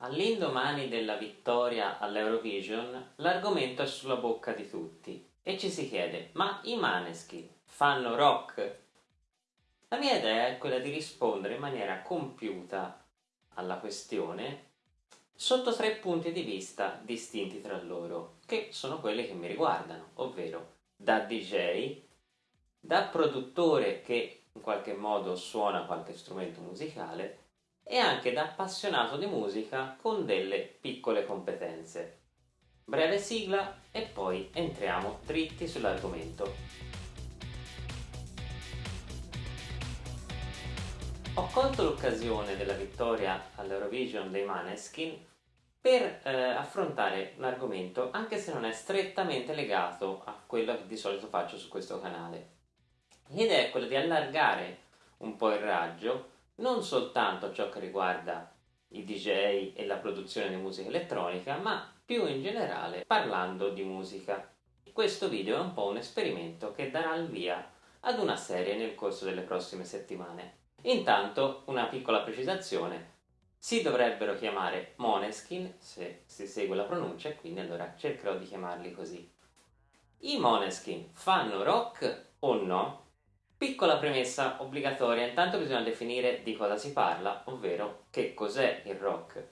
All'indomani della vittoria all'Eurovision, l'argomento è sulla bocca di tutti e ci si chiede: ma i Maneskin fanno rock? La mia idea è quella di rispondere in maniera compiuta alla questione sotto tre punti di vista distinti tra loro, che sono quelli che mi riguardano, ovvero da DJ, da produttore che in qualche modo suona qualche strumento musicale e anche da appassionato di musica con delle piccole competenze. Breve sigla e poi entriamo dritti sull'argomento. Ho colto l'occasione della vittoria all'Eurovision dei Maneskin per eh, affrontare un argomento anche se non è strettamente legato a quello che di solito faccio su questo canale. L'idea è quella di allargare un po' il raggio non soltanto ciò che riguarda i DJ e la produzione di musica elettronica, ma più in generale parlando di musica. Questo video è un po' un esperimento che darà il via ad una serie nel corso delle prossime settimane. Intanto, una piccola precisazione, si dovrebbero chiamare Moneskin, se si segue la pronuncia, e quindi allora cercherò di chiamarli così. I Moneskin fanno rock o no? Piccola premessa obbligatoria, intanto bisogna definire di cosa si parla, ovvero che cos'è il rock.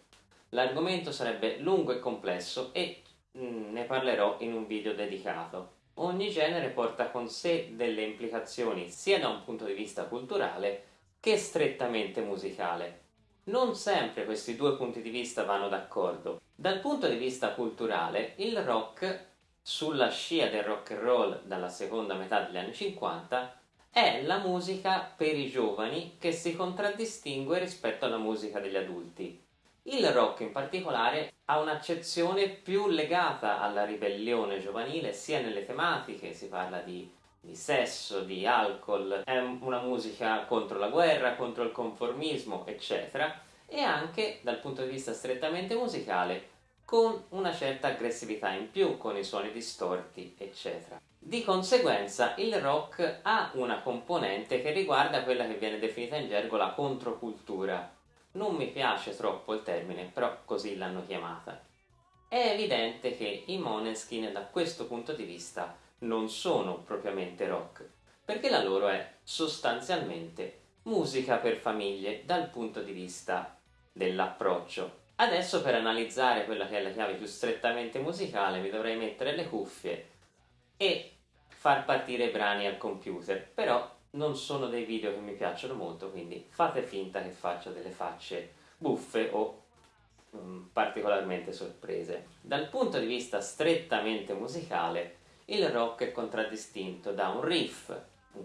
L'argomento sarebbe lungo e complesso e mm, ne parlerò in un video dedicato. Ogni genere porta con sé delle implicazioni sia da un punto di vista culturale che strettamente musicale. Non sempre questi due punti di vista vanno d'accordo. Dal punto di vista culturale, il rock, sulla scia del rock and roll dalla seconda metà degli anni 50, è la musica per i giovani che si contraddistingue rispetto alla musica degli adulti. Il rock in particolare ha un'accezione più legata alla ribellione giovanile sia nelle tematiche, si parla di, di sesso, di alcol, è una musica contro la guerra, contro il conformismo, eccetera, e anche dal punto di vista strettamente musicale con una certa aggressività in più, con i suoni distorti, eccetera. Di conseguenza il rock ha una componente che riguarda quella che viene definita in gergo la controcultura. Non mi piace troppo il termine, però così l'hanno chiamata. È evidente che i Moneskin da questo punto di vista non sono propriamente rock, perché la loro è sostanzialmente musica per famiglie dal punto di vista dell'approccio. Adesso per analizzare quella che è la chiave più strettamente musicale mi dovrei mettere le cuffie e far partire i brani al computer, però non sono dei video che mi piacciono molto, quindi fate finta che faccio delle facce buffe o um, particolarmente sorprese. Dal punto di vista strettamente musicale, il rock è contraddistinto da un riff,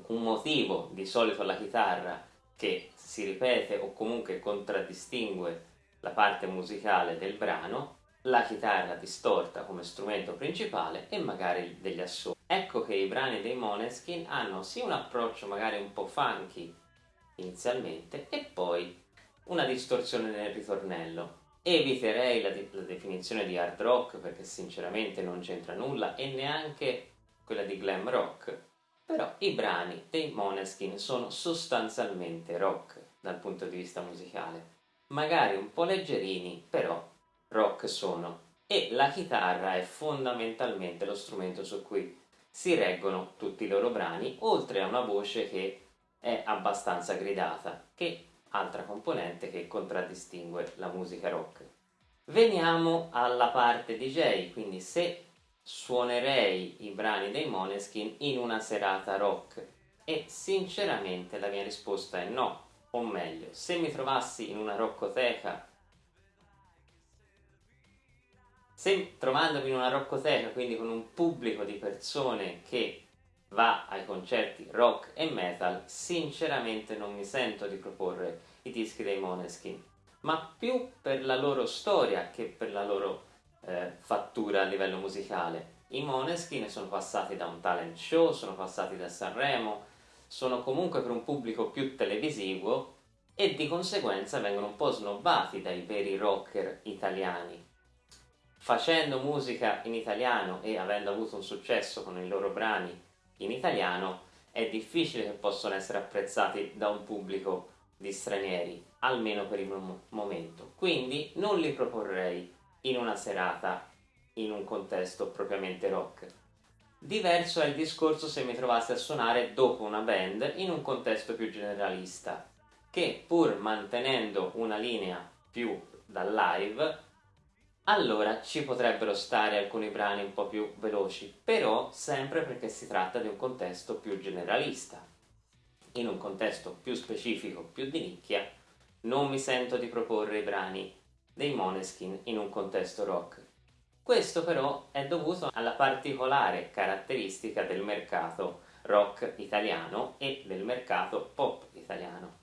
un motivo di solito alla chitarra che si ripete o comunque contraddistingue la parte musicale del brano, la chitarra distorta come strumento principale e magari degli assoli. Ecco che i brani dei Moneskin hanno sì un approccio magari un po' funky inizialmente e poi una distorsione nel ritornello. Eviterei la, la definizione di hard rock perché sinceramente non c'entra nulla e neanche quella di glam rock, però i brani dei Moneskin sono sostanzialmente rock dal punto di vista musicale. Magari un po' leggerini, però rock sono e la chitarra è fondamentalmente lo strumento su cui si reggono tutti i loro brani, oltre a una voce che è abbastanza gridata, che altra componente che contraddistingue la musica rock. Veniamo alla parte DJ, quindi se suonerei i brani dei Moneskin in una serata rock e sinceramente la mia risposta è no, o meglio, se mi trovassi in una roccoteca Se trovandomi in una roccoteca, quindi con un pubblico di persone che va ai concerti rock e metal, sinceramente non mi sento di proporre i dischi dei Moneskin, ma più per la loro storia che per la loro eh, fattura a livello musicale. I Moneskin sono passati da un talent show, sono passati da Sanremo, sono comunque per un pubblico più televisivo e di conseguenza vengono un po' snobbati dai veri rocker italiani facendo musica in italiano e avendo avuto un successo con i loro brani in italiano, è difficile che possano essere apprezzati da un pubblico di stranieri. almeno per il momento. Quindi non li proporrei in una serata in un contesto propriamente rock. Diverso è il discorso se mi trovassi a suonare dopo una band in un contesto più generalista, che pur mantenendo una linea più dal live, allora ci potrebbero stare alcuni brani un po' più veloci, però sempre perché si tratta di un contesto più generalista. In un contesto più specifico, più di nicchia, non mi sento di proporre i brani dei Moneskin in un contesto rock. Questo però è dovuto alla particolare caratteristica del mercato rock italiano e del mercato pop italiano.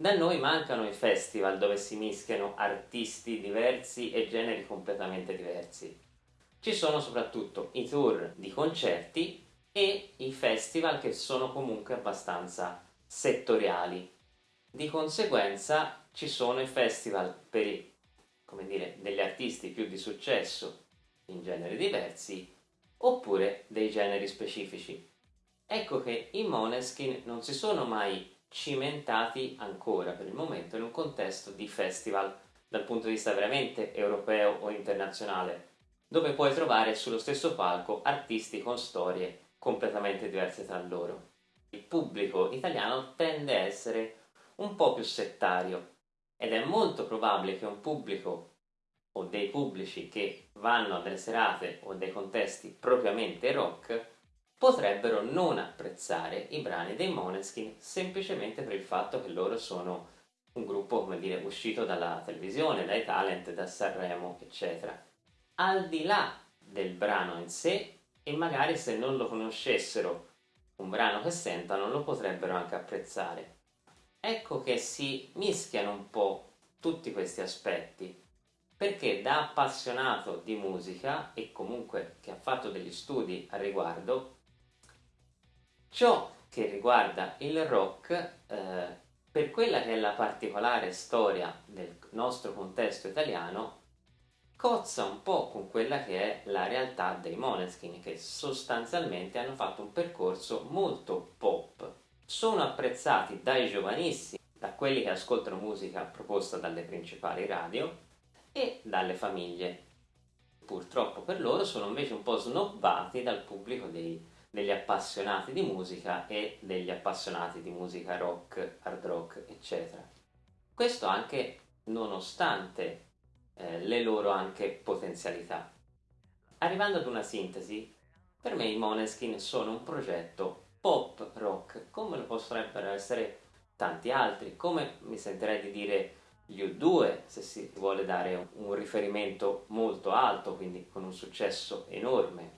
Da noi mancano i festival dove si mischiano artisti diversi e generi completamente diversi. Ci sono soprattutto i tour di concerti e i festival che sono comunque abbastanza settoriali. Di conseguenza ci sono i festival per i, dire, degli artisti più di successo in generi diversi oppure dei generi specifici. Ecco che i Moneskin non si sono mai cimentati ancora per il momento in un contesto di festival dal punto di vista veramente europeo o internazionale, dove puoi trovare sullo stesso palco artisti con storie completamente diverse tra loro. Il pubblico italiano tende a essere un po' più settario ed è molto probabile che un pubblico o dei pubblici che vanno a delle serate o dei contesti propriamente rock potrebbero non apprezzare i brani dei Moneskin semplicemente per il fatto che loro sono un gruppo, come dire, uscito dalla televisione, dai talent, da Sanremo, eccetera. Al di là del brano in sé, e magari se non lo conoscessero un brano che sentano, lo potrebbero anche apprezzare. Ecco che si mischiano un po' tutti questi aspetti perché da appassionato di musica e comunque che ha fatto degli studi al riguardo, ciò che riguarda il rock, eh, per quella che è la particolare storia del nostro contesto italiano, cozza un po' con quella che è la realtà dei Moneskin, che sostanzialmente hanno fatto un percorso molto pop. Sono apprezzati dai giovanissimi, da quelli che ascoltano musica proposta dalle principali radio, e dalle famiglie. Purtroppo per loro sono invece un po' snobbati dal pubblico dei, degli appassionati di musica e degli appassionati di musica rock, hard rock, eccetera. Questo anche nonostante eh, le loro anche potenzialità. Arrivando ad una sintesi, per me i Moneskin sono un progetto pop rock, come lo potrebbero essere tanti altri, come mi sentirei di dire gli U2 se si vuole dare un riferimento molto alto, quindi con un successo enorme.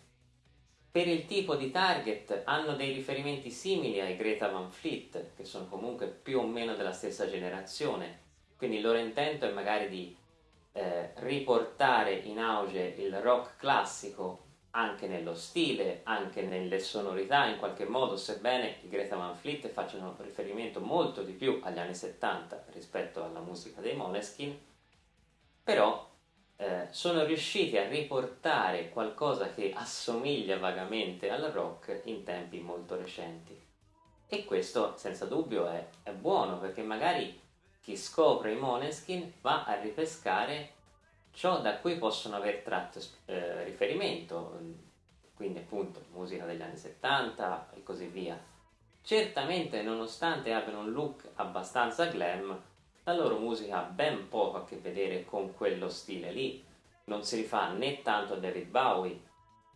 Per il tipo di target hanno dei riferimenti simili ai Greta Van Fleet, che sono comunque più o meno della stessa generazione, quindi il loro intento è magari di eh, riportare in auge il rock classico anche nello stile, anche nelle sonorità in qualche modo, sebbene i Greta Van Fleet facciano riferimento molto di più agli anni 70 rispetto alla musica dei Moneskin, però eh, sono riusciti a riportare qualcosa che assomiglia vagamente al rock in tempi molto recenti. E questo senza dubbio è, è buono perché magari chi scopre i Moneskin va a ripescare ciò da cui possono aver tratto eh, riferimento, quindi appunto musica degli anni 70 e così via. Certamente, nonostante abbiano un look abbastanza glam, la loro musica ha ben poco a che vedere con quello stile lì, non si rifà né tanto a David Bowie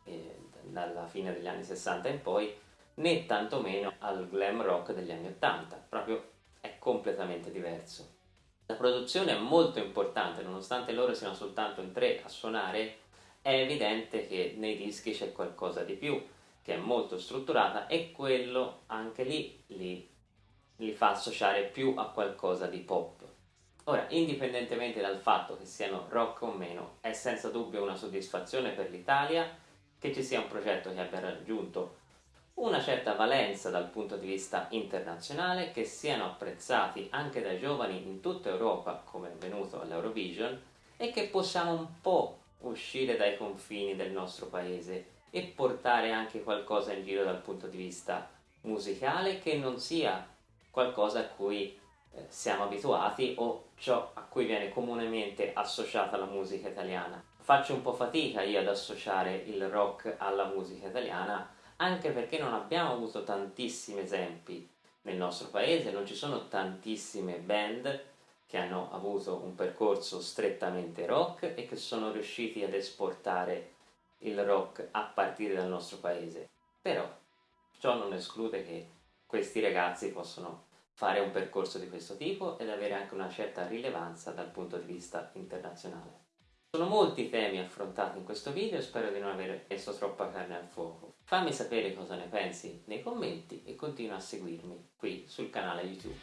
eh, dalla fine degli anni 60 in poi, né tantomeno al glam rock degli anni 80, proprio è completamente diverso. La produzione è molto importante, nonostante loro siano soltanto in tre a suonare, è evidente che nei dischi c'è qualcosa di più, che è molto strutturata e quello anche lì li, li fa associare più a qualcosa di pop. Ora, indipendentemente dal fatto che siano rock o meno, è senza dubbio una soddisfazione per l'Italia che ci sia un progetto che abbia raggiunto una certa valenza dal punto di vista internazionale, che siano apprezzati anche dai giovani in tutta Europa, come è avvenuto all'Eurovision, e che possiamo un po' uscire dai confini del nostro paese e portare anche qualcosa in giro dal punto di vista musicale che non sia qualcosa a cui eh, siamo abituati o ciò a cui viene comunemente associata la musica italiana. Faccio un po' fatica io ad associare il rock alla musica italiana anche perché non abbiamo avuto tantissimi esempi nel nostro paese, non ci sono tantissime band che hanno avuto un percorso strettamente rock e che sono riusciti ad esportare il rock a partire dal nostro paese. Però ciò non esclude che questi ragazzi possono fare un percorso di questo tipo ed avere anche una certa rilevanza dal punto di vista internazionale. Sono molti temi affrontati in questo video e spero di non aver messo troppa carne al fuoco. Fammi sapere cosa ne pensi nei commenti e continua a seguirmi qui sul canale YouTube.